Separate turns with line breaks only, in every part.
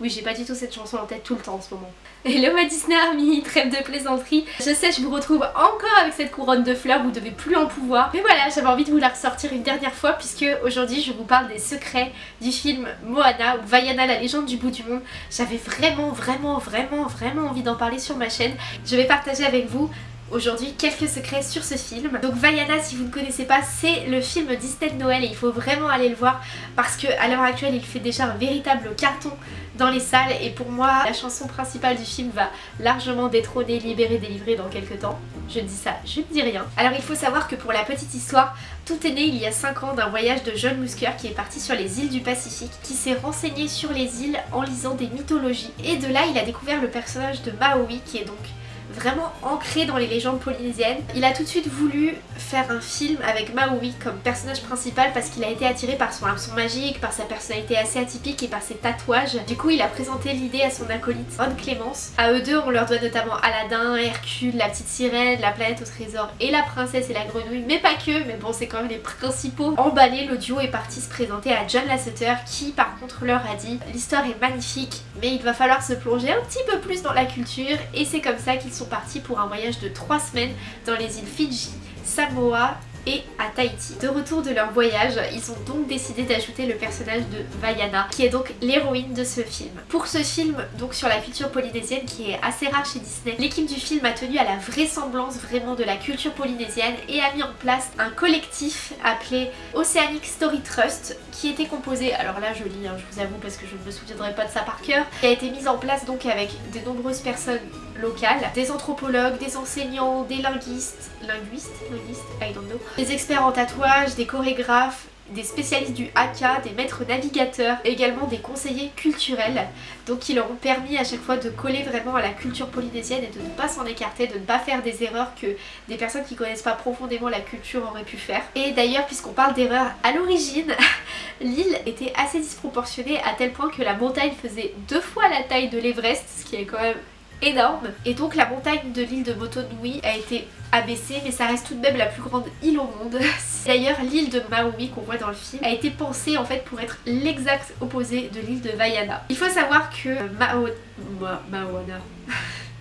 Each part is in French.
Oui, j'ai pas du tout cette chanson en tête tout le temps en ce moment. Hello ma Disney Army, trêve de plaisanterie. Je sais, je vous retrouve encore avec cette couronne de fleurs, vous devez plus en pouvoir. Mais voilà, j'avais envie de vous la ressortir une dernière fois puisque aujourd'hui je vous parle des secrets du film Moana ou Vaiana la légende du bout du monde. J'avais vraiment, vraiment, vraiment, vraiment envie d'en parler sur ma chaîne. Je vais partager avec vous aujourd'hui quelques secrets sur ce film. Donc Vaiana, si vous ne connaissez pas, c'est le film Disney de Noël et il faut vraiment aller le voir parce qu'à l'heure actuelle il fait déjà un véritable carton dans les salles et pour moi la chanson principale du film va largement détrôner Libéré délivré dans quelques temps. Je dis ça, je ne dis rien. Alors il faut savoir que pour la petite histoire, tout est né il y a 5 ans d'un voyage de John Musker qui est parti sur les îles du Pacifique, qui s'est renseigné sur les îles en lisant des mythologies et de là il a découvert le personnage de Maui qui est donc vraiment ancré dans les légendes polynésiennes. Il a tout de suite voulu faire un film avec Maui comme personnage principal parce qu'il a été attiré par son hameçon magique, par sa personnalité assez atypique et par ses tatouages. Du coup il a présenté l'idée à son acolyte Ron Clémence. À eux deux on leur doit notamment Aladdin, Hercule, la petite sirène, la planète au trésor et la princesse et la grenouille, mais pas que, mais bon c'est quand même les principaux. Emballé, l'audio est parti se présenter à John Lasseter qui par contre leur a dit l'histoire est magnifique mais il va falloir se plonger un petit peu plus dans la culture et c'est comme ça qu'ils sont partis pour un voyage de 3 semaines dans les îles Fidji, Samoa et à Tahiti. De retour de leur voyage, ils ont donc décidé d'ajouter le personnage de Vaiana, qui est donc l'héroïne de ce film. Pour ce film, donc sur la culture polynésienne qui est assez rare chez Disney, l'équipe du film a tenu à la vraisemblance vraiment de la culture polynésienne et a mis en place un collectif appelé Oceanic Story Trust qui était composé, alors là je lis, hein, je vous avoue parce que je ne me souviendrai pas de ça par cœur, qui a été mise en place donc avec de nombreuses personnes locales, des anthropologues, des enseignants, des linguistes, linguistes, linguistes, I don't know, des experts en tatouage, des chorégraphes, des spécialistes du haka, des maîtres navigateurs, également des conseillers culturels, donc qui leur ont permis à chaque fois de coller vraiment à la culture polynésienne et de ne pas s'en écarter, de ne pas faire des erreurs que des personnes qui connaissent pas profondément la culture auraient pu faire. Et d'ailleurs, puisqu'on parle d'erreurs, à l'origine, l'île était assez disproportionnée à tel point que la montagne faisait deux fois la taille de l'Everest, ce qui est quand même énorme et donc la montagne de l'île de Motonui a été abaissée mais ça reste tout de même la plus grande île au monde. D'ailleurs l'île de Maui qu'on voit dans le film a été pensée en fait pour être l'exact opposé de l'île de Vaiana. Il faut savoir que Mao... Ma... Maoana...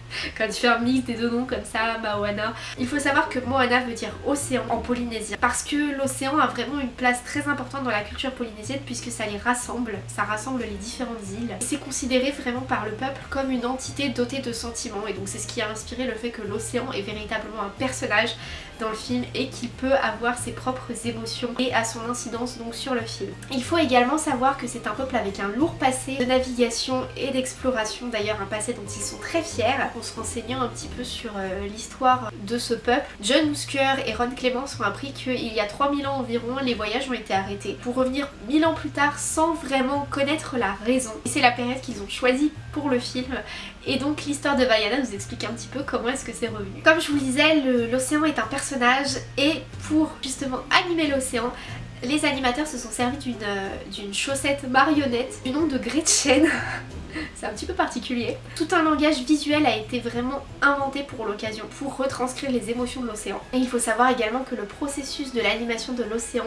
quand tu fais un mix des deux noms comme ça, Moana. Il faut savoir que Moana veut dire océan en polynésien parce que l'océan a vraiment une place très importante dans la culture polynésienne puisque ça les rassemble, ça rassemble les différentes îles. C'est considéré vraiment par le peuple comme une entité dotée de sentiments et donc c'est ce qui a inspiré le fait que l'océan est véritablement un personnage dans le film et qu'il peut avoir ses propres émotions et à son incidence donc sur le film. Il faut également savoir que c'est un peuple avec un lourd passé de navigation et d'exploration, d'ailleurs un passé dont ils sont très fiers en se renseignant un petit peu sur euh, l'histoire de ce peuple. John Musker et Ron Clements ont appris qu'il y a 3000 ans environ les voyages ont été arrêtés pour revenir 1000 ans plus tard sans vraiment connaître la raison. Et c'est la période qu'ils ont choisie pour le film et donc l'histoire de Vaiana nous explique un petit peu comment est-ce que c'est revenu. Comme je vous le disais, l'océan est un personnage et pour justement animer l'océan, les animateurs se sont servis d'une euh, chaussette marionnette du nom de Gretchen. C'est un petit peu particulier. Tout un langage visuel a été vraiment inventé pour l'occasion, pour retranscrire les émotions de l'océan. Et il faut savoir également que le processus de l'animation de l'océan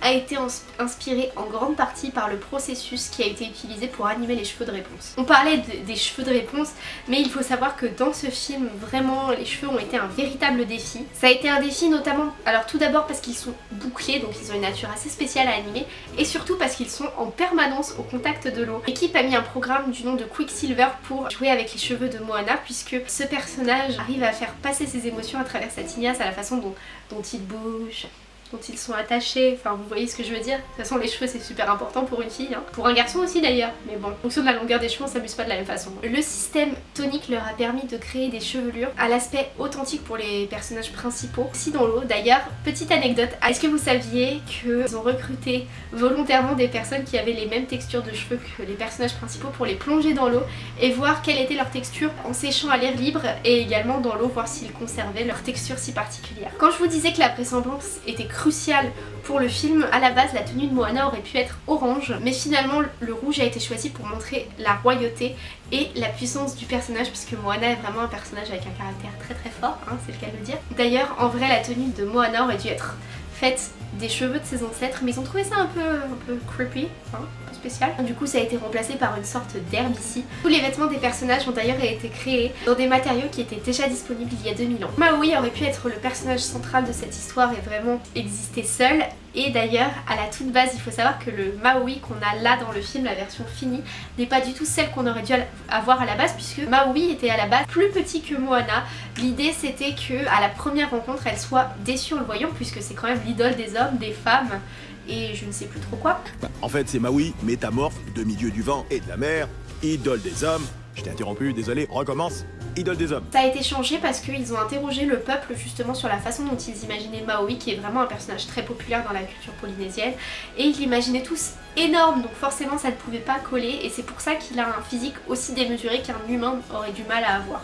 a été inspiré en grande partie par le processus qui a été utilisé pour animer les cheveux de réponse. On parlait des cheveux de réponse, mais il faut savoir que dans ce film, vraiment, les cheveux ont été un véritable défi. Ça a été un défi notamment, alors tout d'abord parce qu'ils sont bouclés, donc ils ont une nature assez spéciale à animer, et surtout parce qu'ils sont en permanence au contact de l'eau. L'équipe a mis un programme du nom de Quicksilver pour jouer avec les cheveux de Moana, puisque ce personnage arrive à faire passer ses émotions à travers sa tignasse, à la façon dont, dont il bouge, dont ils sont attachés, enfin vous voyez ce que je veux dire. De toute façon les cheveux c'est super important pour une fille, hein. pour un garçon aussi d'ailleurs, mais bon, en fonction de la longueur des cheveux on s'amuse pas de la même façon. Le système tonique leur a permis de créer des chevelures à l'aspect authentique pour les personnages principaux, aussi dans l'eau. D'ailleurs, petite anecdote, est-ce que vous saviez qu'ils ont recruté volontairement des personnes qui avaient les mêmes textures de cheveux que les personnages principaux pour les plonger dans l'eau et voir quelle était leur texture en séchant à l'air libre et également dans l'eau voir s'ils conservaient leur texture si particulière? Quand je vous disais que la vraisemblance était crucial pour le film. À la base, la tenue de Moana aurait pu être orange, mais finalement le rouge a été choisi pour montrer la royauté et la puissance du personnage puisque Moana est vraiment un personnage avec un caractère très très fort, hein, c'est le cas de le dire. D'ailleurs, en vrai, la tenue de Moana aurait dû être faite des cheveux de ses ancêtres, mais ils ont trouvé ça un peu, un peu creepy, hein, un peu spécial. Du coup, ça a été remplacé par une sorte d'herbe ici. Tous les vêtements des personnages ont d'ailleurs été créés dans des matériaux qui étaient déjà disponibles il y a 2000 ans. Maui aurait pu être le personnage central de cette histoire et vraiment exister seul, et d'ailleurs, à la toute base, il faut savoir que le Maui qu'on a là dans le film, la version finie, n'est pas du tout celle qu'on aurait dû avoir à la base puisque Maui était à la base plus petit que Moana. L'idée c'était que à la première rencontre, elle soit déçue en le voyant puisque c'est quand même l'idole des hommes, des femmes et je ne sais plus trop quoi.
Bah, en fait, c'est Maui, métamorphe, demi-dieu du vent et de la mer, idole des hommes. Je t'ai interrompu, désolé, recommence idole des hommes.
Ça a été changé parce qu'ils ont interrogé le peuple justement sur la façon dont ils imaginaient Maui, qui est vraiment un personnage très populaire dans la culture polynésienne, et ils l'imaginaient tous énorme, donc forcément ça ne pouvait pas coller, et c'est pour ça qu'il a un physique aussi démesuré qu'un humain aurait du mal à avoir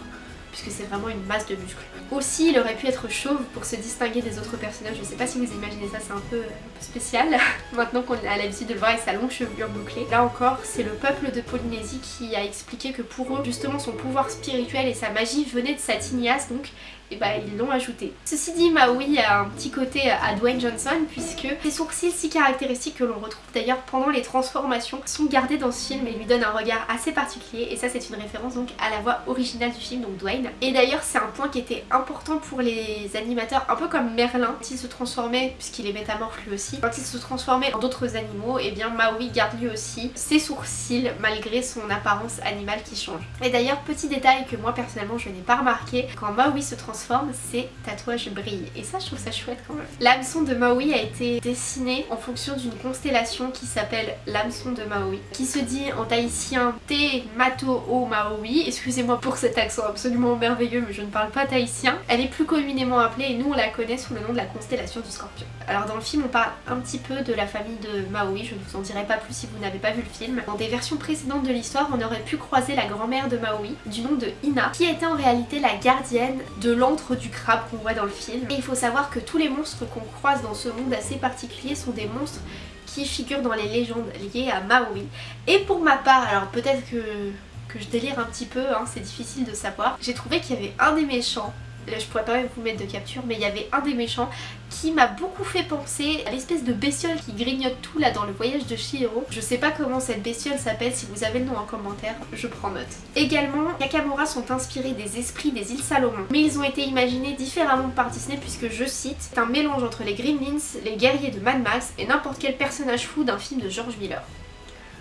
puisque c'est vraiment une masse de muscles. Aussi, il aurait pu être chauve pour se distinguer des autres personnages. Je sais pas si vous imaginez ça, c'est un peu, spécial. Maintenant qu'on a l'habitude de le voir avec sa longue chevelure bouclée. Là encore, c'est le peuple de Polynésie qui a expliqué que pour eux, justement, son pouvoir spirituel et sa magie venaient de sa tignasse, donc et bah ils l'ont ajouté. Ceci dit, Maui a un petit côté à Dwayne Johnson puisque ses sourcils si caractéristiques que l'on retrouve d'ailleurs pendant les transformations sont gardés dans ce film et lui donnent un regard assez particulier et ça c'est une référence donc à la voix originale du film, donc Dwayne. Et d'ailleurs c'est un point qui était important pour les animateurs, un peu comme Merlin, quand il se transformait, puisqu'il est métamorphe lui aussi, quand il se transformait en d'autres animaux, et eh bien Maui garde lui aussi ses sourcils malgré son apparence animale qui change. Et d'ailleurs petit détail que moi personnellement je n'ai pas remarqué, quand Maui se transforme transforme, ses tatouages brillent. Et ça, je trouve ça chouette quand même. L'hameçon de Maui a été dessiné en fonction d'une constellation qui s'appelle l'hameçon de Maui, qui se dit en tahitien Te Mato O Maui. Excusez-moi pour cet accent absolument merveilleux, mais je ne parle pas tahitien. Elle est plus communément appelée et nous on la connaît sous le nom de la constellation du scorpion. Alors dans le film, on parle un petit peu de la famille de Maui, je ne vous en dirai pas plus si vous n'avez pas vu le film. Dans des versions précédentes de l'histoire, on aurait pu croiser la grand-mère de Maui, du nom de Ina, qui était en réalité la gardienne de du crabe qu'on voit dans le film. Et il faut savoir que tous les monstres qu'on croise dans ce monde assez particulier sont des monstres qui figurent dans les légendes liées à Maui. Et pour ma part, alors peut-être que, que je délire un petit peu, hein, c'est difficile de savoir, j'ai trouvé qu'il y avait un des méchants je pourrais pas vous mettre de capture, mais il y avait un des méchants qui m'a beaucoup fait penser à l'espèce de bestiole qui grignote tout là dans le voyage de Shihiro. Je sais pas comment cette bestiole s'appelle, si vous avez le nom en commentaire, je prends note. Également, Yakamura sont inspirés des esprits des îles Salomon, mais ils ont été imaginés différemment par Disney puisque, je cite, c'est un mélange entre les Gremlins, les guerriers de Mad Max et n'importe quel personnage fou d'un film de George Miller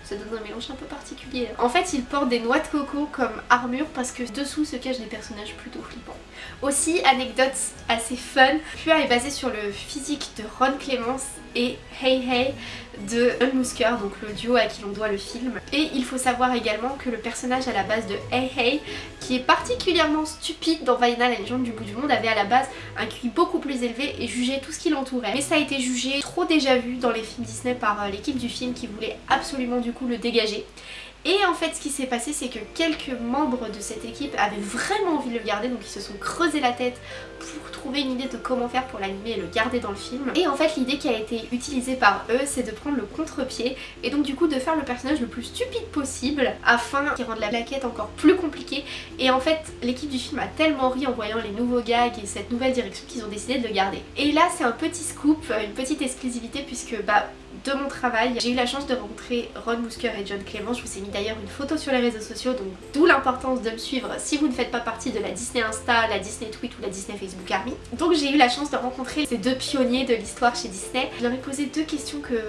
ça donne un mélange un peu particulier. En fait, ils portent des noix de coco comme armure parce que dessous se cachent des personnages plutôt flippants. Aussi, anecdote assez fun, Pua est basé sur le physique de Ron Clements et Hey Hey de Unmusker, donc le duo à qui l'on doit le film. Et il faut savoir également que le personnage à la base de Hey Hey, qui est particulièrement stupide dans Vaiana la légende du bout du monde, avait à la base un QI beaucoup plus élevé et jugeait tout ce qui l'entourait. Mais ça a été jugé trop déjà vu dans les films Disney par euh, l'équipe du film qui voulait absolument du coup le dégager. Et en fait ce qui s'est passé c'est que quelques membres de cette équipe avaient vraiment envie de le garder donc ils se sont creusé la tête pour trouver une idée de comment faire pour l'animer et le garder dans le film. Et en fait l'idée qui a été utilisée par eux c'est de prendre le contre-pied et donc du coup de faire le personnage le plus stupide possible afin qu'il rende la plaquette encore plus compliquée et en fait l'équipe du film a tellement ri en voyant les nouveaux gags et cette nouvelle direction qu'ils ont décidé de le garder. Et là c'est un petit scoop, une petite exclusivité puisque bah de mon travail. J'ai eu la chance de rencontrer Ron Musker et John Clement. Je vous ai mis d'ailleurs une photo sur les réseaux sociaux, donc d'où l'importance de me suivre si vous ne faites pas partie de la Disney Insta, la Disney Tweet ou la Disney Facebook Army. Donc j'ai eu la chance de rencontrer ces deux pionniers de l'histoire chez Disney. Je leur ai posé deux questions que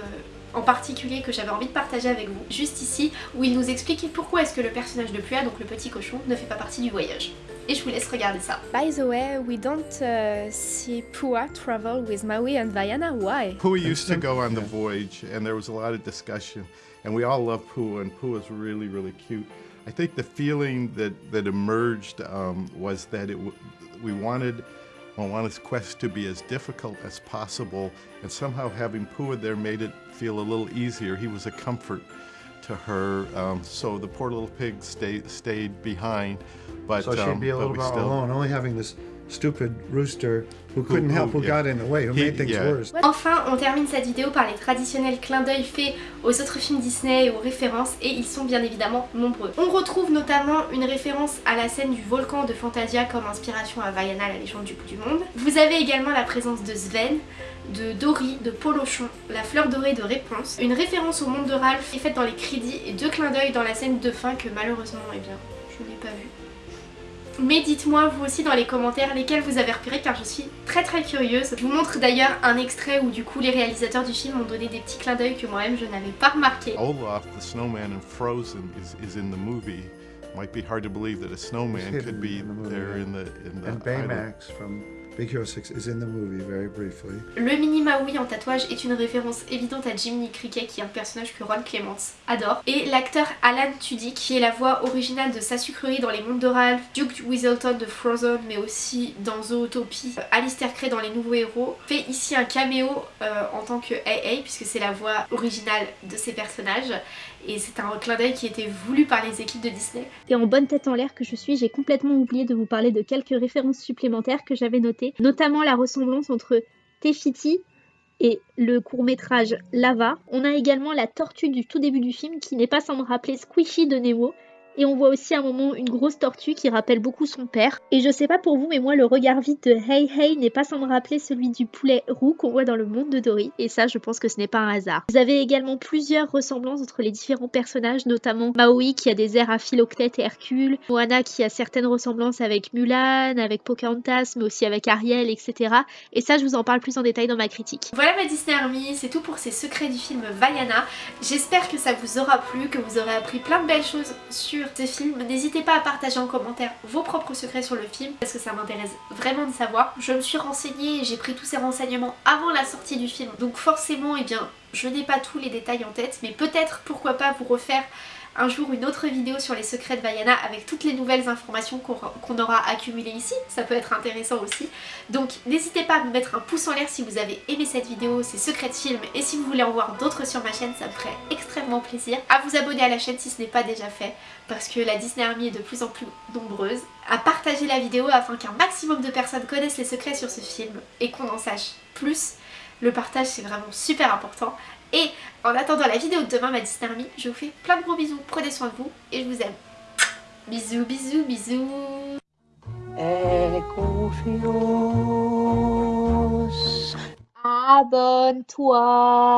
en particulier que j'avais envie de partager avec vous, juste ici, où il nous expliquait pourquoi est-ce que le personnage de Pua, donc le petit cochon, ne fait pas partie du voyage. Et je vous laisse regarder ça.
By the way, we don't uh, see Pua travel with Maui and Vaiana. Why?
Pua used to go on the voyage, and there was a lot of discussion. And we all love Pua, and Pua is really, really cute. I think the feeling that, that emerged um, was that it we wanted Moana's quest to be as difficult as possible, and somehow having Pua there made it feel a little easier. He was a comfort to her, um, so the poor little pig stayed stayed behind. But
so she'd
um,
be a little bit
still...
alone, only having this stupid rooster who couldn't help, who got in the way, who made things
yeah.
worse.
Enfin, on termine cette vidéo par les traditionnels clins d'œil faits aux autres films Disney et aux références, et ils sont bien évidemment nombreux. On retrouve notamment une référence à la scène du volcan de Fantasia comme inspiration à Vaiana, la légende du bout du monde. Vous avez également la présence de Sven, de Dory, de Polochon, la fleur dorée de Réponse, une référence au monde de Ralph est faite dans les crédits et deux clins d'œil dans la scène de fin que malheureusement, eh bien, je n'ai pas vu. Mais dites-moi vous aussi dans les commentaires lesquels vous avez repéré car je suis très très curieuse. Je vous montre d'ailleurs un extrait où du coup les réalisateurs du film ont donné des petits clins d'œil que moi-même je n'avais pas remarqué.
Olaf, the snowman in Frozen, is, is in the movie. Might be hard to believe that a snowman could be
in the movie,
there in the in the
And
island.
Baymax from Big Hero 6 is in the movie very briefly.
Le mini Maui en tatouage est une référence évidente à Jiminy Cricket qui est un personnage que Ron Clements adore. Et l'acteur Alan Tudyk qui est la voix originale de sa sucrerie dans les mondes de Duke Weaselton de Frozen mais aussi dans Zootopie, Alistair Cray dans Les Nouveaux Héros, fait ici un caméo euh, en tant que AA puisque c'est la voix originale de ces personnages et c'est un clin d'œil qui était voulu par les équipes de Disney.
Et en bonne tête en l'air que je suis, j'ai complètement oublié de vous parler de quelques références supplémentaires que j'avais notées, notamment la ressemblance entre Tefiti et le court-métrage Lava. On a également la tortue du tout début du film qui n'est pas sans me rappeler Squishy de Nemo. Et on voit aussi à un moment une grosse tortue qui rappelle beaucoup son père. Et je sais pas pour vous, mais moi le regard vide de Hey Hey n'est pas sans me rappeler celui du poulet roux qu'on voit dans le monde de Dory. Et ça, je pense que ce n'est pas un hasard. Vous avez également plusieurs ressemblances entre les différents personnages, notamment Maui qui a des airs à Philoctète et Hercule, Moana qui a certaines ressemblances avec Mulan, avec Pocahontas, mais aussi avec Ariel, etc. Et ça, je vous en parle plus en détail dans ma critique.
Voilà ma Disney Army, c'est tout pour ces secrets du film Vaiana. J'espère que ça vous aura plu, que vous aurez appris plein de belles choses sur ce film. N'hésitez pas à partager en commentaire vos propres secrets sur le film parce que ça m'intéresse vraiment de savoir. Je me suis renseignée et j'ai pris tous ces renseignements avant la sortie du film. Donc forcément, eh bien, je n'ai pas tous les détails en tête, mais peut-être, pourquoi pas, vous refaire un jour une autre vidéo sur les secrets de Vaiana avec toutes les nouvelles informations qu'on aura accumulées ici, ça peut être intéressant aussi. Donc n'hésitez pas à me mettre un pouce en l'air si vous avez aimé cette vidéo, ces secrets de films, et si vous voulez en voir d'autres sur ma chaîne, ça me ferait extrêmement plaisir. À vous abonner à la chaîne si ce n'est pas déjà fait, parce que la Disney Army est de plus en plus nombreuse. À partager la vidéo afin qu'un maximum de personnes connaissent les secrets sur ce film et qu'on en sache plus. Le partage c'est vraiment super important. Et en attendant la vidéo de demain, ma Disney Army, je vous fais plein de gros bisous, prenez soin de vous et je vous aime. Bisous, bisous, bisous
Et confiance. Abonne-toi.